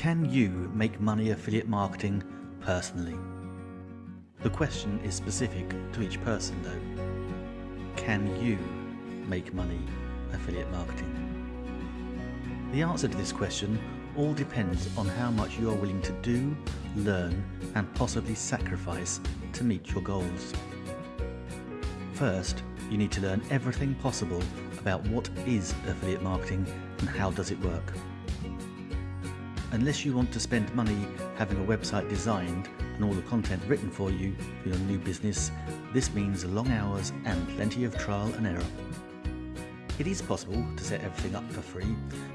Can you make money affiliate marketing personally? The question is specific to each person though. Can you make money affiliate marketing? The answer to this question all depends on how much you are willing to do, learn and possibly sacrifice to meet your goals. First, you need to learn everything possible about what is affiliate marketing and how does it work. Unless you want to spend money having a website designed and all the content written for you for your new business, this means long hours and plenty of trial and error. It is possible to set everything up for free,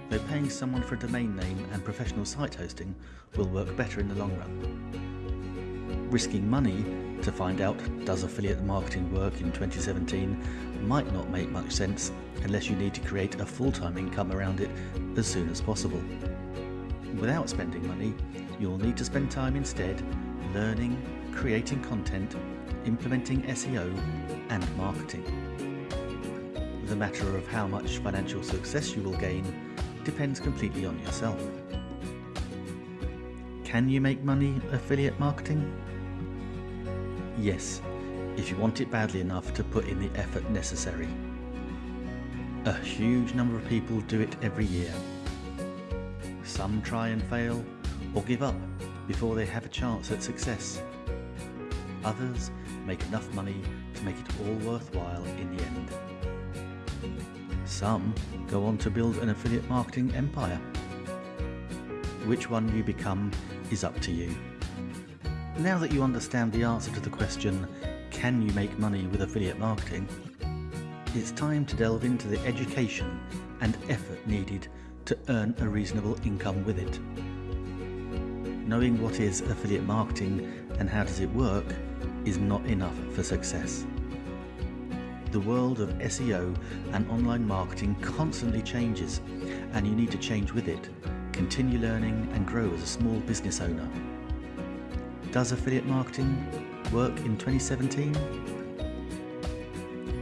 though paying someone for a domain name and professional site hosting will work better in the long run. Risking money to find out does affiliate marketing work in 2017 might not make much sense unless you need to create a full-time income around it as soon as possible. Without spending money, you'll need to spend time instead learning, creating content, implementing SEO and marketing. The matter of how much financial success you will gain depends completely on yourself. Can you make money affiliate marketing? Yes, if you want it badly enough to put in the effort necessary. A huge number of people do it every year. Some try and fail or give up before they have a chance at success. Others make enough money to make it all worthwhile in the end. Some go on to build an affiliate marketing empire. Which one you become is up to you. Now that you understand the answer to the question, can you make money with affiliate marketing? It's time to delve into the education and effort needed to earn a reasonable income with it. Knowing what is affiliate marketing and how does it work is not enough for success. The world of SEO and online marketing constantly changes and you need to change with it, continue learning and grow as a small business owner. Does affiliate marketing work in 2017?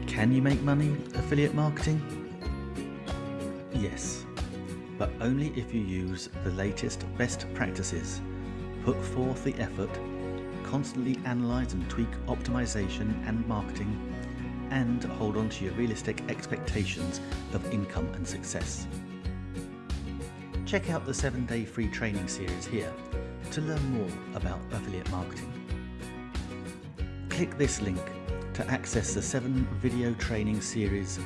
Can you make money affiliate marketing? Yes, but only if you use the latest best practices, put forth the effort, constantly analyze and tweak optimization and marketing, and hold on to your realistic expectations of income and success. Check out the 7 day free training series here to learn more about affiliate marketing. Click this link to access the 7 video training series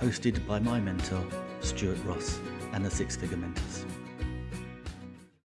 hosted by my mentor Stuart Ross and the Six Figure Mentors.